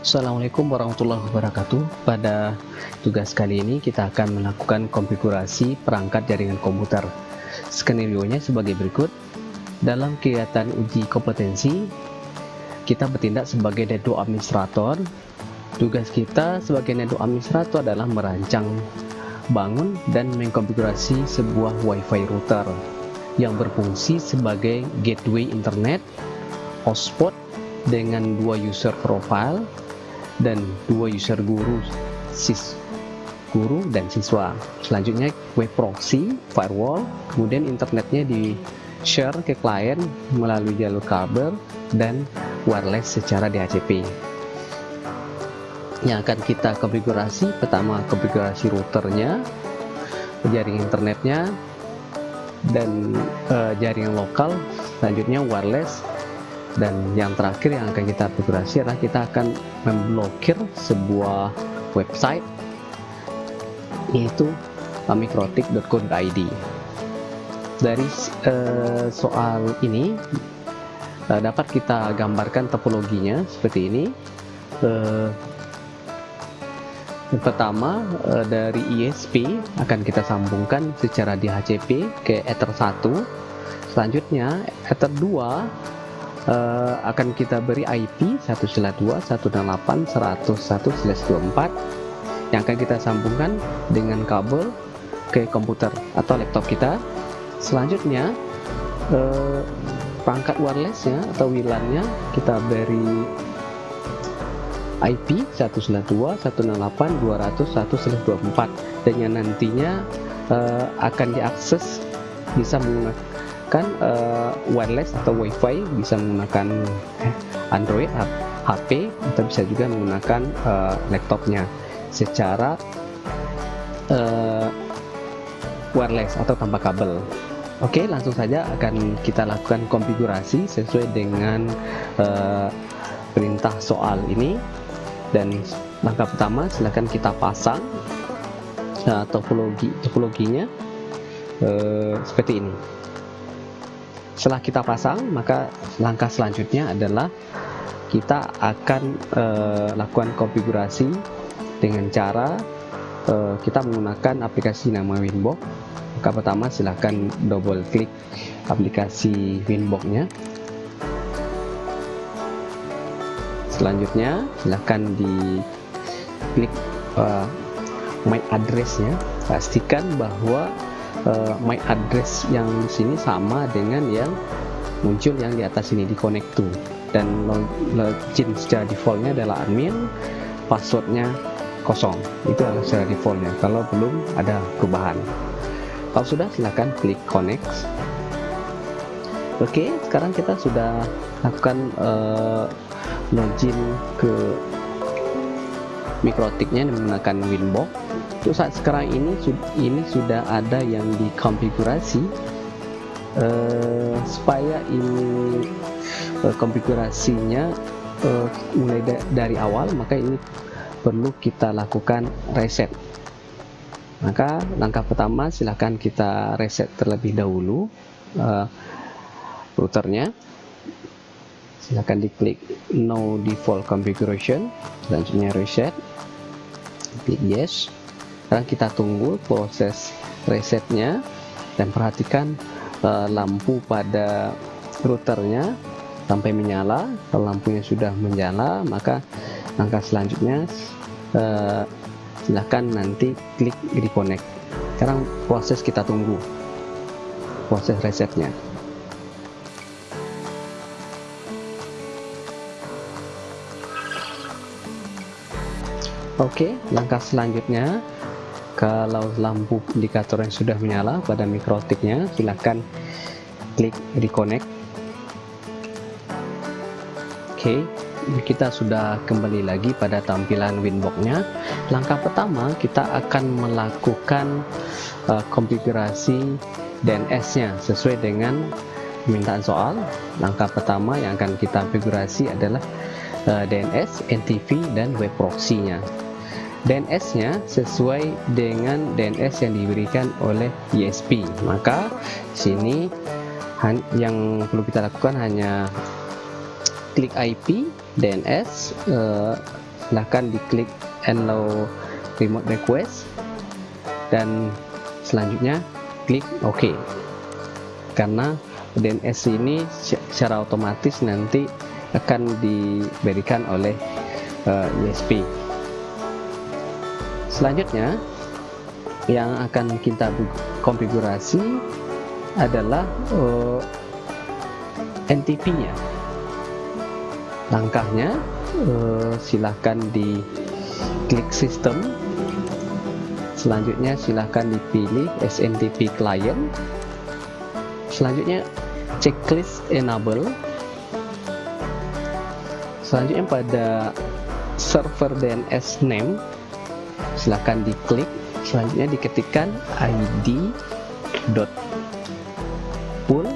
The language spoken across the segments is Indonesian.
Assalamualaikum warahmatullahi wabarakatuh. Pada tugas kali ini kita akan melakukan konfigurasi perangkat jaringan komputer. Skenario-nya sebagai berikut. Dalam kegiatan uji kompetensi Kita bertindak sebagai network administrator. Tugas kita sebagai network administrator adalah merancang bangun dan mengkonfigurasi sebuah wifi router yang berfungsi sebagai gateway internet hotspot dengan dua user profile dan dua user guru sis guru dan siswa. Selanjutnya web proxy firewall kemudian internetnya di share ke klien melalui jalur kabel dan wireless secara DHCP yang akan kita konfigurasi pertama konfigurasi routernya jaring internetnya dan uh, jaringan lokal. Selanjutnya wireless dan yang terakhir yang akan kita konfigurasi adalah kita akan memblokir sebuah website yaitu mikrotik.co.id dari uh, soal ini uh, dapat kita gambarkan topologinya seperti ini. Uh, yang pertama dari ISP akan kita sambungkan secara DHCP ke Ether 1 selanjutnya Ether 2 uh, akan kita beri IP 192.168.101/24 yang akan kita sambungkan dengan kabel ke komputer atau laptop kita. Selanjutnya uh, perangkat wirelessnya atau WLAN-nya kita beri IP 192.168.201/24 dan yang nantinya uh, akan diakses bisa menggunakan menggunakan uh, wireless atau wifi bisa menggunakan eh, Android HP atau bisa juga menggunakan uh, laptopnya secara uh, wireless atau tanpa kabel. Oke langsung saja akan kita lakukan konfigurasi sesuai dengan uh, perintah soal ini. Dan langkah pertama silahkan kita pasang uh, topologi topologinya uh, seperti ini setelah kita pasang maka langkah selanjutnya adalah kita akan uh, lakukan konfigurasi dengan cara uh, kita menggunakan aplikasi nama Winbox. Maka pertama silahkan double klik aplikasi Winbox nya selanjutnya silahkan di klik uh, my address nya pastikan bahwa uh, my address yang sini sama dengan yang muncul yang di atas ini di connect to. Dan login secara defaultnya adalah admin passwordnya kosong. Itu adalah secara defaultnya. Kalau belum ada perubahan. Kalau sudah silahkan klik connect. Oke sekarang kita sudah lakukan uh, login ke mikrotiknya menggunakan winbox untuk saat sekarang ini ini sudah ada yang dikonfigurasi uh, supaya ini uh, konfigurasinya uh, mulai da dari awal maka ini perlu kita lakukan reset. Maka langkah pertama silahkan kita reset terlebih dahulu uh, routernya. Silahkan diklik no default configuration selanjutnya reset klik yes sekarang kita tunggu proses resetnya dan perhatikan uh, lampu pada routernya sampai menyala. Kalau lampunya sudah menyala maka langkah selanjutnya uh, silahkan nanti klik reconnect. Sekarang proses kita tunggu proses resetnya. Oke, langkah selanjutnya kalau lampu indikator yang sudah menyala pada mikrotiknya silahkan klik reconnect. Oke, kita sudah kembali lagi pada tampilan Winbox-nya. Langkah pertama kita akan melakukan uh, konfigurasi DNS-nya sesuai dengan permintaan soal. Langkah pertama yang akan kita konfigurasi adalah uh, DNS, NTV, dan web proxy-nya. DNS-nya sesuai dengan DNS yang diberikan oleh ISP. Maka sini yang perlu kita lakukan hanya klik IP DNS eh, diklik allow remote request dan selanjutnya klik OK karena DNS ini secara otomatis nanti akan diberikan oleh uh, eh, ISP selanjutnya yang akan kita konfigurasi adalah uh, eh, NTP nya langkahnya uh, silahkan di klik sistem. Selanjutnya silahkan dipilih SNTP client. Selanjutnya checklist enable. Selanjutnya pada server DNS name silahkan diklik. Selanjutnya diketikkan id dot pool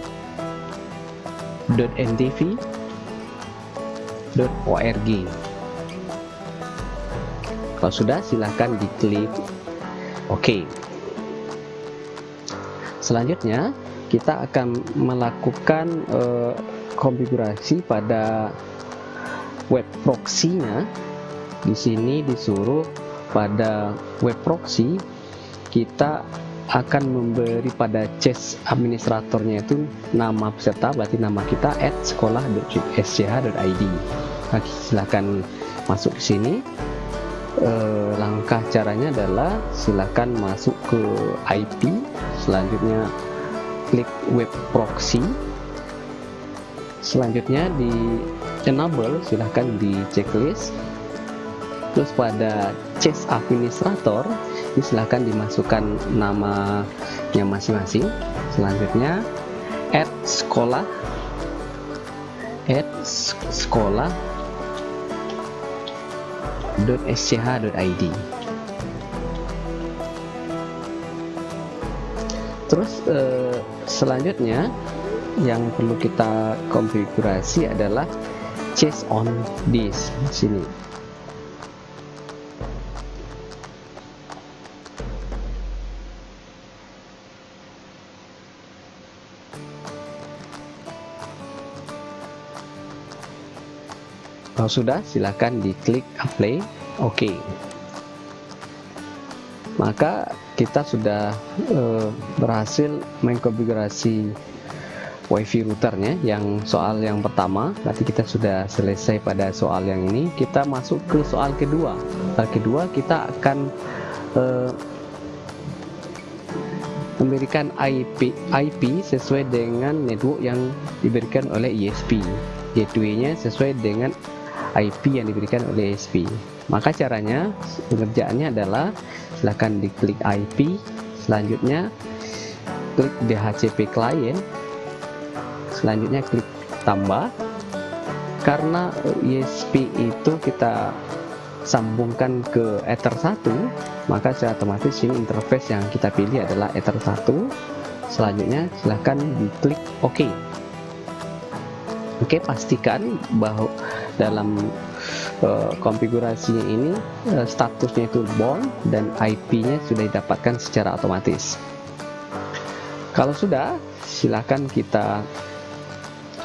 dot ntv dot org. Kalau sudah silahkan diklik OK. Selanjutnya kita akan melakukan uh, konfigurasi pada web proxy-nya. Di sini disuruh pada web proxy kita akan memberi pada chest administratornya itu nama peserta berarti nama kita at sekolah.sch.id nah, silahkan masuk ke sini. Eh, langkah caranya adalah silahkan masuk ke IP selanjutnya klik web proxy. Selanjutnya di enable silahkan di checklist terus pada chest administrator silahkan dimasukkan namanya masing-masing. Selanjutnya add sekolah add sekolah .sch.id terus eh, selanjutnya yang perlu kita konfigurasi adalah chase on disk sini Kalau sudah, silakan diklik apply, oke. Maka kita sudah uh, berhasil mengkonfigurasi wifi routernya yang soal yang pertama. Nanti kita sudah selesai pada soal yang ini. Kita masuk ke soal kedua. Soal kedua kita akan uh, memberikan IP IP sesuai dengan network yang diberikan oleh ISP gateway-nya sesuai dengan IP yang diberikan oleh ISP maka caranya pengerjaannya adalah silahkan diklik IP selanjutnya klik DHCP client selanjutnya klik tambah. Karena ISP itu kita sambungkan ke Ether 1 maka secara otomatis ini interface yang kita pilih adalah Ether 1 selanjutnya silahkan diklik OK. Oke pastikan bahwa dalam uh, konfigurasinya ini uh, statusnya itu born dan IP-nya sudah didapatkan secara otomatis. Kalau sudah, silakan kita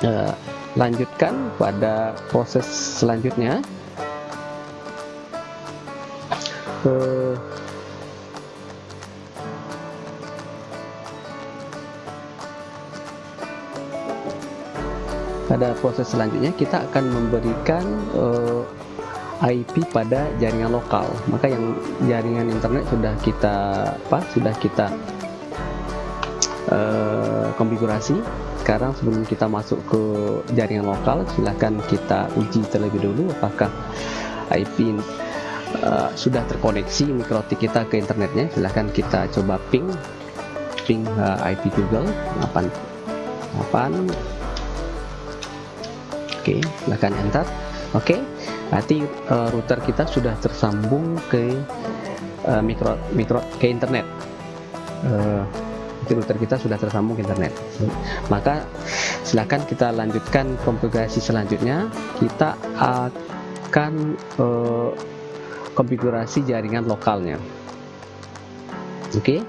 uh, lanjutkan pada proses selanjutnya. Uh, pada proses selanjutnya kita akan memberikan uh, eh, IP pada jaringan lokal. Maka yang jaringan internet sudah kita apa sudah kita uh, konfigurasi. Sekarang sebelum kita masuk ke jaringan lokal silahkan kita uji terlebih dulu apakah IP uh, eh, sudah terkoneksi mikrotik kita ke internetnya. Silahkan kita coba ping ping uh, IP Google 8 8 oke okay, silahkan enter oke okay, berarti uh, router kita sudah tersambung ke uh, mikro mikro ke internet. Uh, router kita sudah tersambung ke internet. Maka silahkan kita lanjutkan konfigurasi selanjutnya. Kita akan uh, konfigurasi jaringan lokalnya. Oke okay.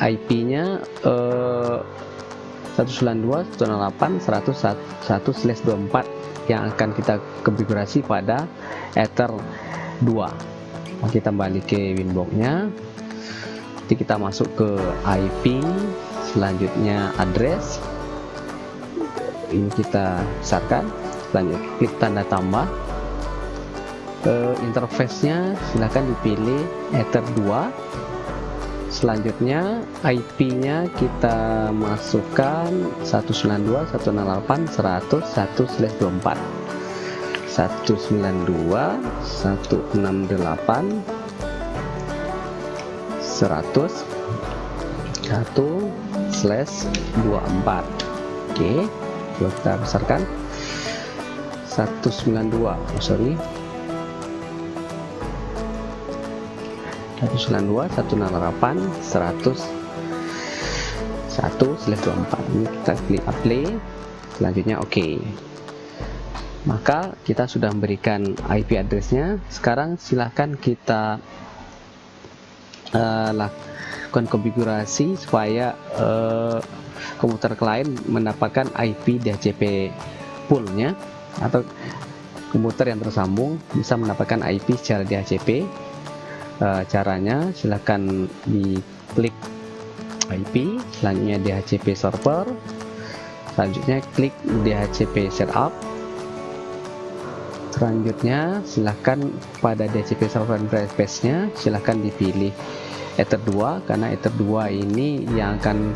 IP nya uh, 192.168.101/24 yang akan kita konfigurasi pada Ether 2 kita balik ke winboxnya. Nanti kita masuk ke IP selanjutnya address. Ini kita besarkan lanjut klik tanda tambah. Uh, interface-nya silahkan dipilih Ether 2 selanjutnya IP-nya kita masukkan 192.168.100.1/24 192.168 100 1 slash 24 oke kita besarkan 192 oh, sorry 192 108 100 1 slash 24 ini kita klik apply. Selanjutnya oke. Okay. maka kita sudah memberikan IP addressnya. Sekarang silahkan kita uh, lakukan konfigurasi supaya uh, komputer klien mendapatkan IP DHCP poolnya atau komputer yang tersambung bisa mendapatkan IP secara DHCP uh, caranya silahkan diklik IP selanjutnya DHCP server. Selanjutnya klik DHCP setup. Selanjutnya silahkan pada DHCP server interface nya silahkan dipilih Ether 2 karena Ether 2 ini yang akan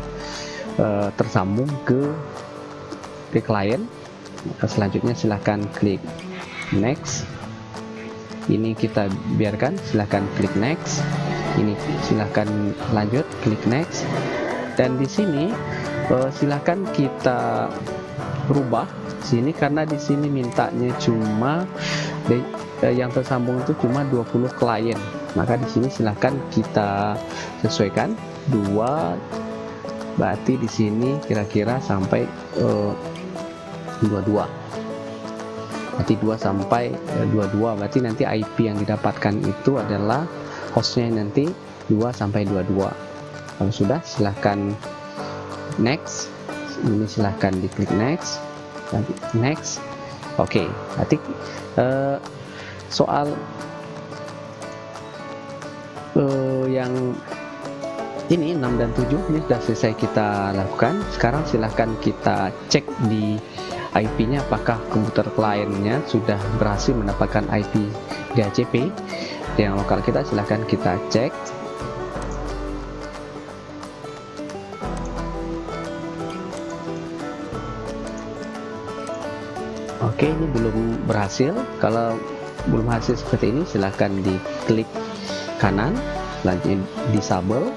uh, tersambung ke ke klien selanjutnya silahkan klik next ini kita biarkan silahkan klik next. Ini silahkan lanjut klik next. Dan di sini uh, silahkan kita rubah sini karena di sini mintanya cuma de, uh, yang tersambung itu cuma 20 klien. Maka di sini silahkan kita sesuaikan. Dua berarti di sini kira-kira sampai uh, 22 berarti 2 sampai 22 eh, berarti nanti IP yang didapatkan itu adalah hostnya nanti 2 sampai 22 kalau sudah silahkan next. Ini silahkan diklik next. Next. Oke okay. berarti uh, soal uh, yang ini 6 dan 7 ini sudah selesai kita lakukan. Sekarang silahkan kita cek di IP-nya apakah komputer kliennya sudah berhasil mendapatkan IP DHCP yang lokal kita silahkan kita cek. Oke ini belum berhasil. Kalau belum hasil seperti ini silahkan diklik kanan. Selanjutnya disable.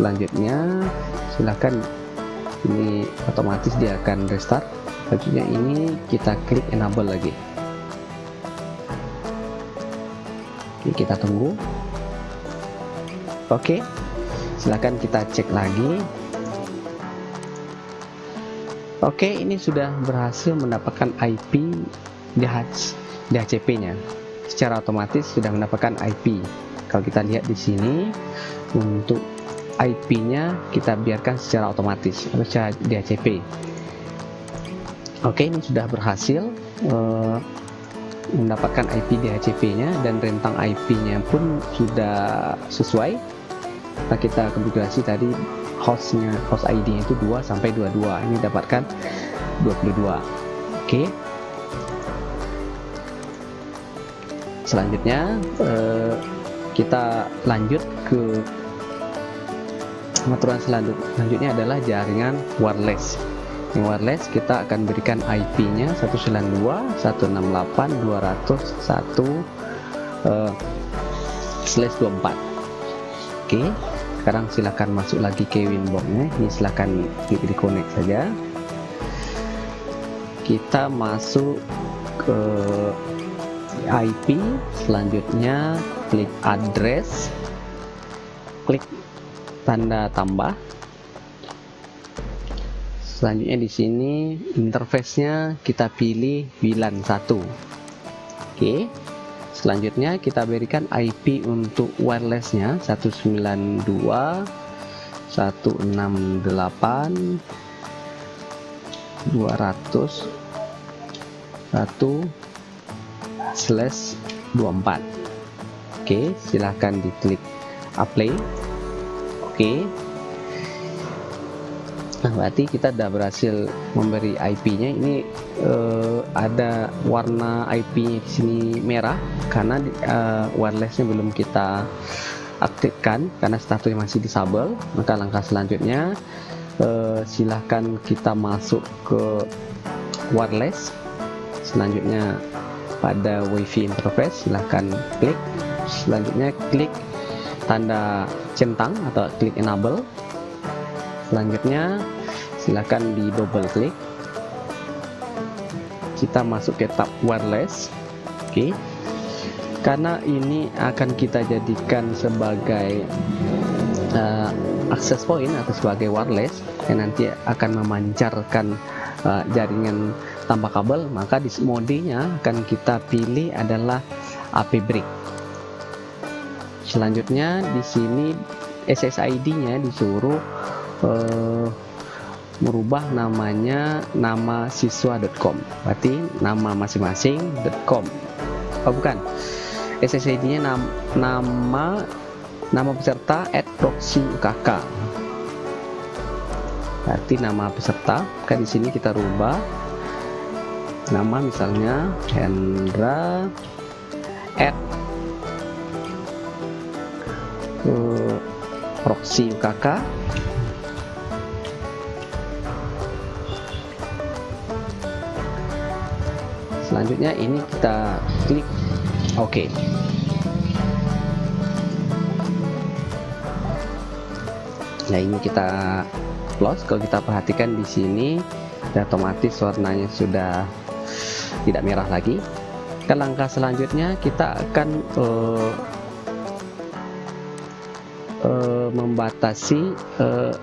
Selanjutnya silahkan ini otomatis dia akan restart. Selanjutnya ini kita klik enable lagi. Oke, kita tunggu. Oke silahkan kita cek lagi. Oke ini sudah berhasil mendapatkan IP DHCP nya secara otomatis sudah mendapatkan IP kalau kita lihat di sini untuk IP-nya kita biarkan secara otomatis atau secara DHCP. Oke, ini sudah berhasil uh, mendapatkan IP DHCP-nya dan rentang IP-nya pun sudah sesuai. Nah, kita konfigurasi tadi hostnya host ID itu 2 sampai 22. Ini dapatkan 22. Oke. Selanjutnya uh, kita lanjut ke pengaturan selanjutnya adalah jaringan wireless. Yang wireless kita akan berikan IP-nya 192.168.201 uh, slash 24 oke sekarang silahkan masuk lagi ke winbox-nya. Ini silahkan klik di connect saja. Kita masuk ke IP selanjutnya klik address. Klik tanda tambah. Selanjutnya di sini interface-nya kita pilih VLAN 1 oke selanjutnya kita berikan IP untuk wirelessnya 192 168 200 1 slash 24 oke silahkan diklik apply oke. Nah berarti kita sudah berhasil memberi IP nya ini uh, ada warna IP nya di sini merah karena uh, wirelessnya belum kita aktifkan karena statusnya masih disable. Maka langkah selanjutnya uh, silahkan kita masuk ke wireless. Selanjutnya pada wifi interface silahkan klik. Selanjutnya klik tanda centang atau klik enable. Selanjutnya silahkan di double klik. Kita masuk ke tab wireless. Oke. Karena ini akan kita jadikan sebagai uh, access point atau sebagai wireless yang nanti akan memancarkan uh, jaringan tanpa kabel maka di modenya akan kita pilih adalah AP brick selanjutnya di sini SSID nya disuruh uh, merubah namanya nama siswa.com berarti nama masing-masing.com oh bukan. SSID nya nam, nama nama peserta at proxy UKK berarti nama peserta kan di sini kita rubah nama misalnya Hendra at uh, proxy UKK selanjutnya ini kita klik OK. Nah ini kita close. Kalau kita perhatikan di sini otomatis warnanya sudah tidak merah lagi. Ke langkah selanjutnya kita akan uh, uh, membatasi uh,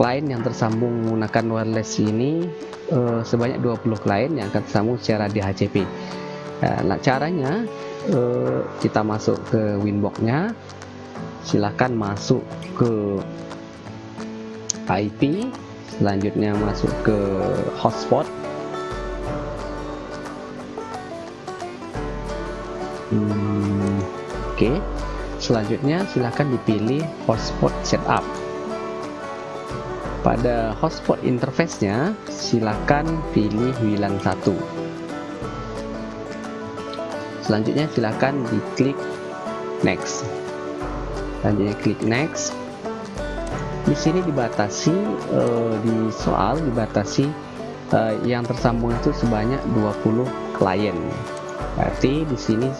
klien yang tersambung menggunakan wireless ini uh, sebanyak 20 klien yang akan tersambung secara DHCP nah, caranya kita masuk ke winbox-nya. Silahkan masuk ke IP selanjutnya masuk ke hotspot. Hmm, oke. okay. Selanjutnya silahkan dipilih hotspot setup. Pada hotspot interface-nya silakan pilih WLAN 1 selanjutnya silakan diklik next. Selanjutnya klik next. Di sini dibatasi uh, di soal dibatasi uh, yang tersambung itu sebanyak 20 klien. Berarti di sini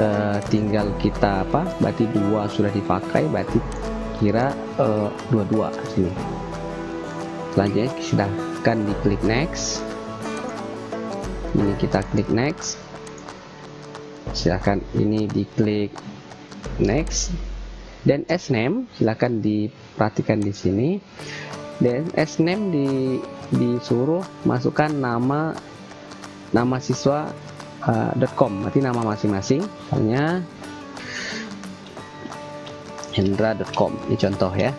uh, tinggal kita apa? Berarti dua sudah dipakai berarti kira dua-dua sini selanjutnya silahkan diklik next. Ini kita klik next. Silahkan ini diklik next. Dan sname silahkan diperhatikan di sini. Dan sname di disuruh masukkan nama nama siswa uh, .com. Berarti nama masing-masing. Hanya hendra.com ini contoh ya.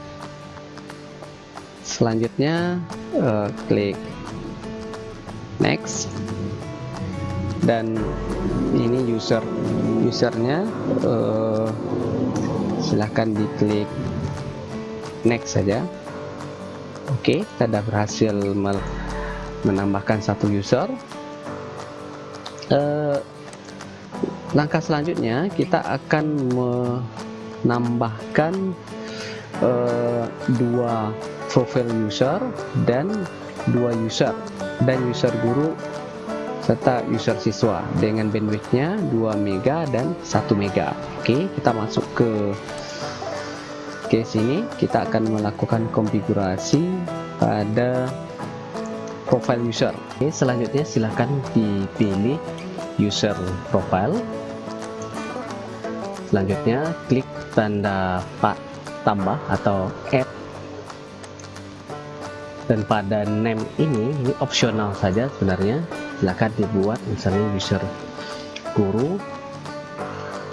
Selanjutnya uh, klik next. Dan ini user usernya uh, silahkan diklik next saja. Oke okay, kita sudah berhasil menambahkan satu user uh, langkah selanjutnya kita akan menambahkan uh, dua profile user dan dua user dan user guru serta user siswa dengan bandwidthnya 2 mega dan 1 mega. Oke kita masuk ke ke sini. Kita akan melakukan konfigurasi pada profile user. Oke selanjutnya silahkan dipilih user profile. Selanjutnya klik tanda pak tambah atau add. Dan pada name ini ini opsional saja sebenarnya. Silahkan dibuat misalnya user guru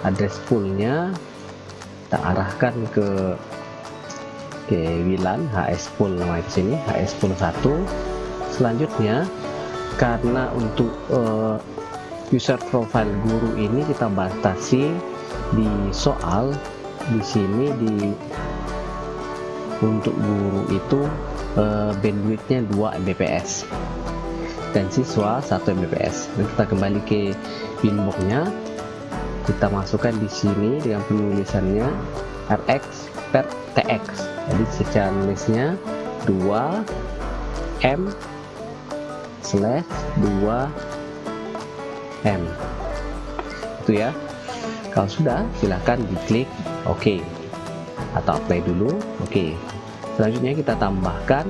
address poolnya kita arahkan ke ke WLAN HS pool nama di sini HS pool 1 selanjutnya karena untuk uh, user profile guru ini kita batasi di soal di sini di untuk guru itu uh, bandwidthnya 2 Mbps dan siswa 1 Mbps. Dan kita kembali ke pinboxnya kita masukkan di sini dengan penulisannya Rx per TX jadi secara nulisnya 2 M slash 2 M. Itu ya. Kalau sudah silahkan diklik OK. Atau apply dulu. OK. Selanjutnya kita tambahkan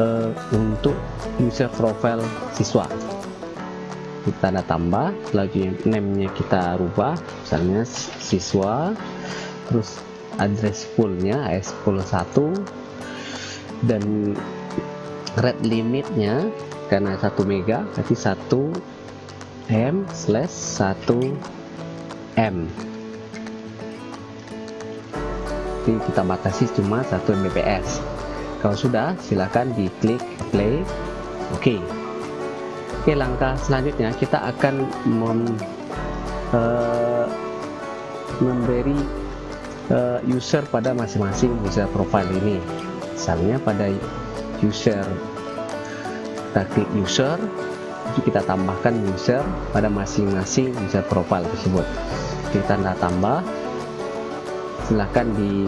uh, untuk user profile siswa. Kita tanda tambah selanjutnya name-nya kita rubah. Misalnya siswa terus address poolnya AS1 dan red limitnya karena 1 mega berarti 1 M slash 1 M. Tapi kita batasi cuma 1 Mbps. Kalau sudah silakan diklik play. Oke. Okay. oke langkah selanjutnya kita akan mem, uh, memberi uh, user pada masing-masing user profile ini. Misalnya pada user kita klik user kita tambahkan user pada masing-masing user profile tersebut. Kita tanda tambah. Silahkan di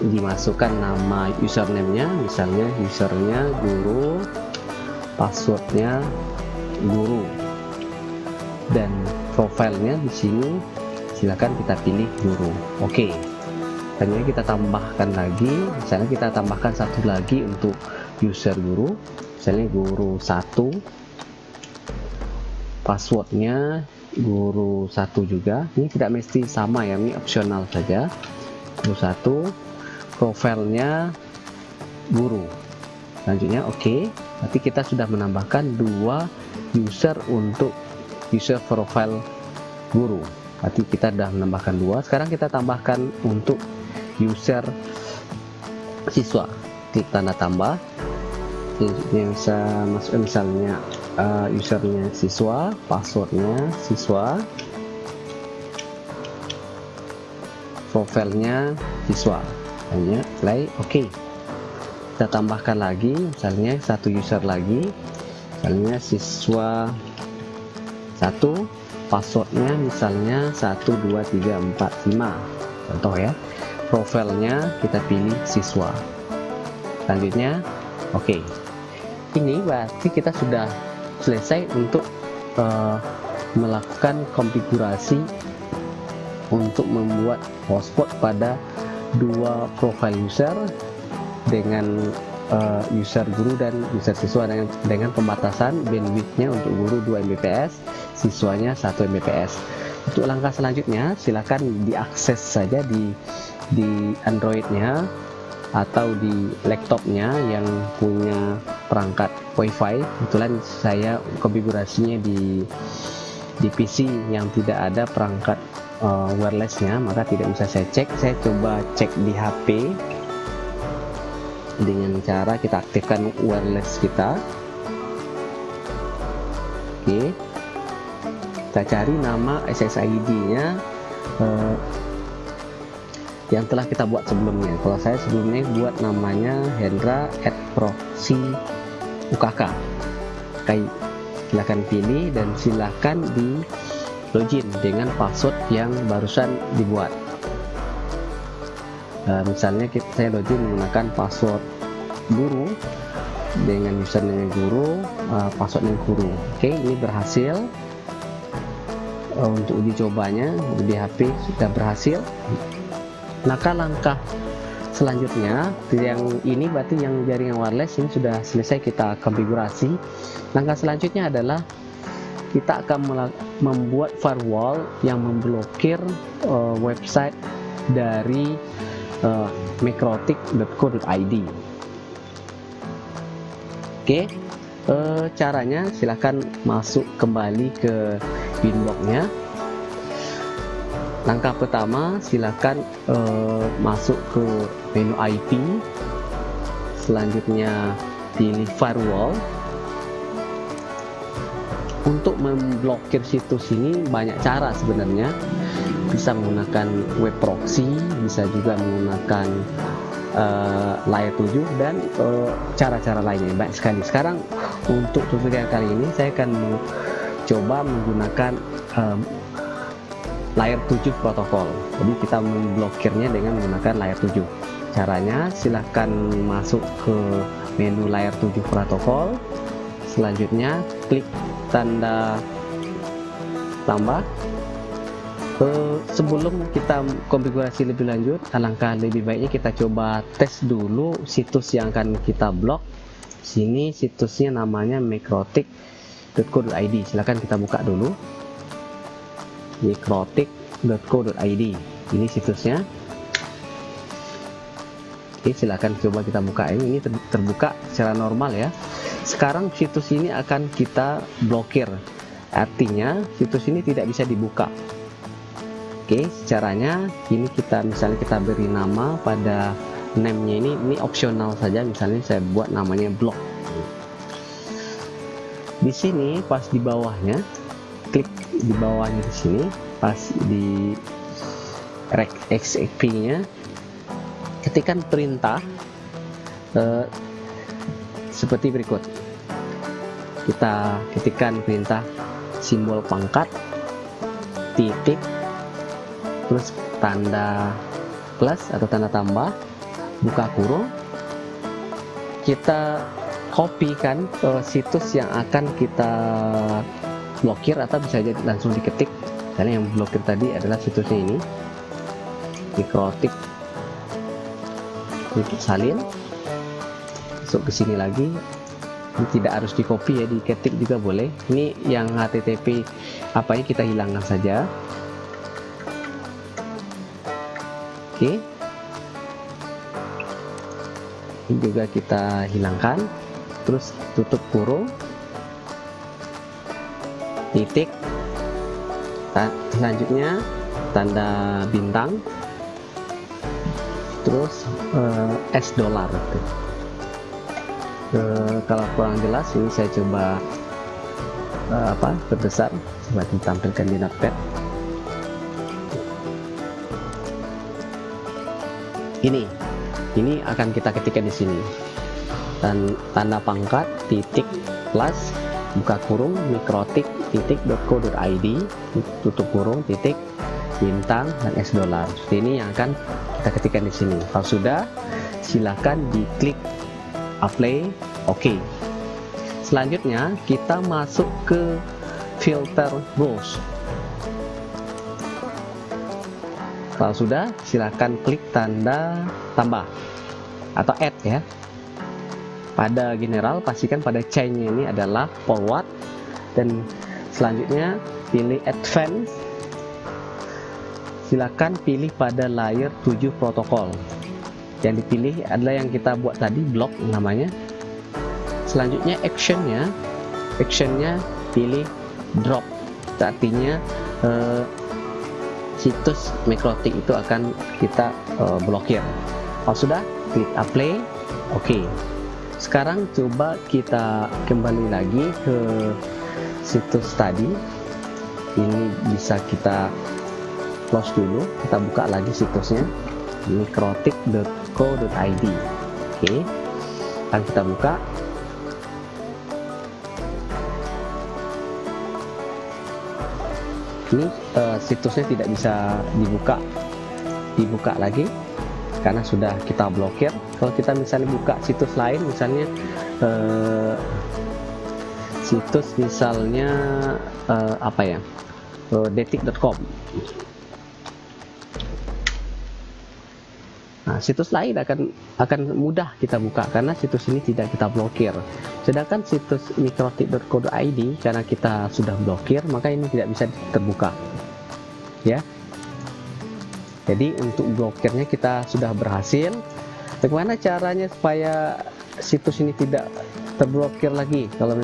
dimasukkan nama username-nya. Misalnya usernya guru passwordnya guru. Dan profilnya di sini. Silahkan kita pilih guru. Oke okay. hanya kita tambahkan lagi. Misalnya kita tambahkan satu lagi untuk user guru misalnya guru satu passwordnya guru satu juga. Ini tidak mesti sama ya ini opsional saja. Guru satu profilnya guru. Selanjutnya oke. Okay. berarti kita sudah menambahkan dua user untuk user profile guru. Berarti kita sudah menambahkan dua. Sekarang kita tambahkan untuk user siswa klik tanda tambah. Yang bisa masuk misalnya uh, usernya siswa passwordnya siswa. Profilnya siswa. Hanya play oke. Okay. kita tambahkan lagi misalnya satu user lagi. Misalnya siswa satu passwordnya misalnya 12345 contoh ya profilnya kita pilih siswa selanjutnya. Oke. Okay ini berarti kita sudah selesai untuk uh, melakukan konfigurasi untuk membuat hotspot pada dua profile user dengan uh, user guru dan user siswa dengan, dengan pembatasan bandwidthnya untuk guru 2 Mbps siswanya 1 Mbps. Untuk langkah selanjutnya silakan diakses saja di di Androidnya atau di laptopnya yang punya perangkat WiFi. Kebetulan saya konfigurasinya di di PC yang tidak ada perangkat uh, wirelessnya maka tidak bisa saya cek. Saya coba cek di HP dengan cara kita aktifkan wireless kita. Oke. Kita cari nama SSID nya uh, yang telah kita buat sebelumnya. Kalau saya sebelumnya buat namanya Hendra at proxy UKK Kai, silahkan pilih dan silahkan di login dengan password yang barusan dibuat. Nah, misalnya kita, saya login menggunakan password guru dengan username guru uh, passwordnya guru. Oke ini berhasil. Uh, untuk uji cobanya di HP sudah berhasil maka langkah selanjutnya yang ini berarti yang jaringan wireless ini sudah selesai kita konfigurasi. Langkah selanjutnya adalah kita akan membuat firewall yang memblokir uh, website dari uh, mikrotik.co.id oke uh, caranya silahkan masuk kembali ke inboxnya langkah pertama silakan uh, masuk ke menu IP selanjutnya pilih firewall. Untuk memblokir situs ini banyak cara sebenarnya. Bisa menggunakan web proxy bisa juga menggunakan uh, layer 7 dan eh, cara-cara uh, lainnya. Baik sekali. Sekarang untuk tutorial kali ini saya akan coba menggunakan um, layer 7 protokol. Jadi kita memblokirnya dengan menggunakan layer 7 caranya silahkan masuk ke menu layer 7 protokol. Selanjutnya klik tanda tambah. Sebelum kita konfigurasi lebih lanjut alangkah lebih baiknya kita coba tes dulu situs yang akan kita blok. Sini situsnya namanya mikrotik.co.id silahkan kita buka dulu mikrotik.co.id ini situsnya. Oke silahkan coba kita buka. Ini ini terbuka secara normal ya. Sekarang situs ini akan kita blokir. Artinya situs ini tidak bisa dibuka. Oke caranya ini kita misalnya kita beri nama pada name-nya ini ini opsional saja. Misalnya saya buat namanya blog di sini pas di bawahnya klik di bawahnya di sini pas di rec xp nya ketikkan perintah eh, seperti berikut. Kita ketikkan perintah simbol pangkat titik terus tanda plus atau tanda tambah buka kurung. Kita kopikan ke situs yang akan kita blokir atau bisa jadi langsung diketik. Karena yang blokir tadi adalah situsnya ini. Mikrotik. Salin. Masuk ke sini lagi. Ini tidak harus di copy ya diketik juga boleh. Ini yang http apa yang kita hilangkan saja. Oke. Ini juga kita hilangkan. Terus tutup kurung titik. Selanjutnya tanda bintang. Terus uh, S dolar uh, kalau kurang jelas ini saya coba uh, apa berbesar coba ditampilkan di notepad. Ini ini akan kita ketikkan di sini. Dan tanda pangkat titik plus buka kurung mikrotik titik .co.id tutup kurung titik bintang dan s dolar ini yang akan kita ketikkan di sini. Kalau sudah silahkan diklik apply oke. Okay. selanjutnya kita masuk ke filter rules. Kalau sudah silakan klik tanda tambah atau add ya pada general pastikan pada chainnya ini adalah forward. Dan selanjutnya pilih advance. Silakan pilih pada layer 7 protokol. Yang dipilih adalah yang kita buat tadi blok namanya. Selanjutnya actionnya. Actionnya pilih drop. Artinya eh, situs mikrotik itu akan kita uh, blokir. Kalau sudah klik apply. Oke. okay. Sekarang coba kita kembali lagi ke situs tadi. Ini bisa kita close dulu kita buka lagi situsnya. mikrotik.co.id oke okay. akan kita buka. Ini uh, situsnya tidak bisa dibuka dibuka lagi karena sudah kita blokir kalau kita misalnya buka situs lain misalnya uh, situs misalnya uh, apa ya uh, detik.com Nah, situs lain akan akan mudah kita buka karena situs ini tidak kita blokir. Sedangkan situs mikrotik.co.id karena kita sudah blokir, maka ini tidak bisa terbuka. Ya. Jadi untuk blokirnya kita sudah berhasil. Bagaimana caranya supaya situs ini tidak terblokir lagi? Kalau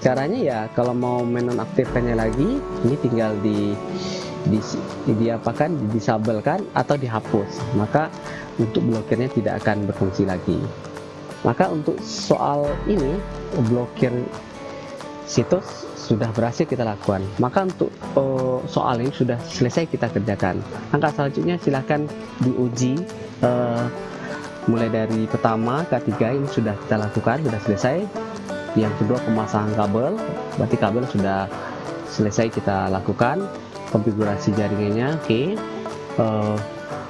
caranya ya kalau mau menonaktifkannya lagi, ini tinggal di di, diapakan disabelkan atau dihapus maka untuk blokirnya tidak akan berfungsi lagi maka untuk soal ini blokir situs sudah berhasil kita lakukan. Maka untuk uh, soal ini sudah selesai kita kerjakan. Langkah selanjutnya silahkan diuji uh, mulai dari pertama ketiga ini sudah kita lakukan sudah selesai. Yang kedua pemasangan kabel. Berarti kabel sudah selesai kita lakukan. Konfigurasi jaringannya oke. Okay. uh,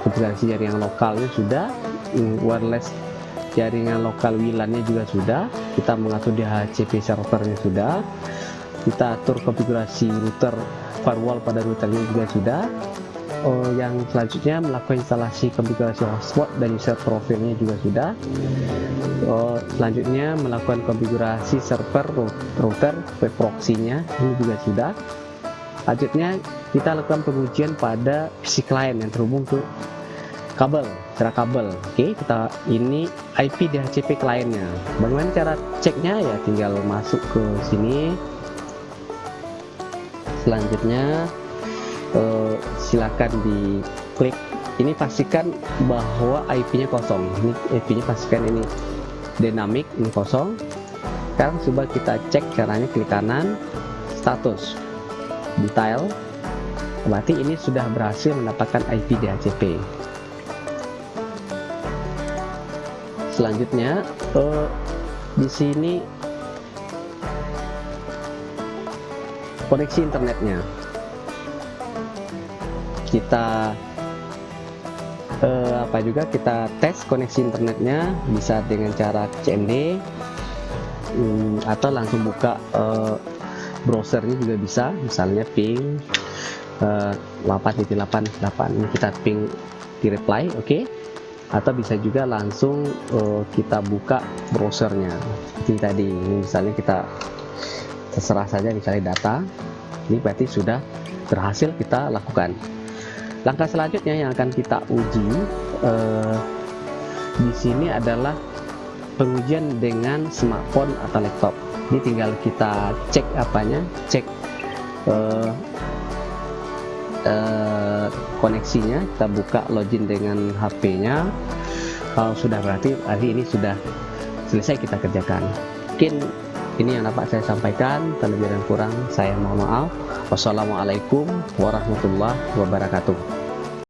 konfigurasi jaringan lokalnya sudah. Wireless jaringan lokal WLAN-nya juga sudah. Kita mengatur DHCP servernya sudah. Kita atur konfigurasi router firewall pada routernya juga sudah. Oh, yang selanjutnya melakukan instalasi konfigurasi hotspot dan user profilnya juga sudah. Oh, selanjutnya melakukan konfigurasi server router web proxy-nya ini juga sudah. Selanjutnya kita lakukan pengujian pada PC client yang terhubung ke kabel cara kabel. Oke kita ini IP DHCP kliennya. Bagaimana cara ceknya? Ya tinggal masuk ke sini. Selanjutnya eh, silakan diklik. Ini pastikan bahwa IP nya kosong. Ini IP nya pastikan ini dynamic ini kosong. Sekarang coba kita cek caranya klik kanan. Status. Detail. Berarti ini sudah berhasil mendapatkan IP DHCP selanjutnya uh, di sini koneksi internetnya kita uh, apa juga kita tes koneksi internetnya bisa dengan cara CMD um, atau langsung buka uh, browsernya juga bisa misalnya ping uh, 8.88 ini kita ping di reply oke okay? Atau bisa juga langsung uh, kita buka browsernya. Seperti tadi ini misalnya kita terserah saja misalnya data ini berarti sudah berhasil kita lakukan. Langkah selanjutnya yang akan kita uji uh, di sini adalah pengujian dengan smartphone atau laptop. Ini tinggal kita cek apanya cek uh, uh, koneksinya kita buka login dengan HP-nya kalau sudah berarti hari ini sudah selesai kita kerjakan. Mungkin ini yang dapat saya sampaikan terlebih dan kurang saya mohon maaf. Wassalamualaikum warahmatullahi wabarakatuh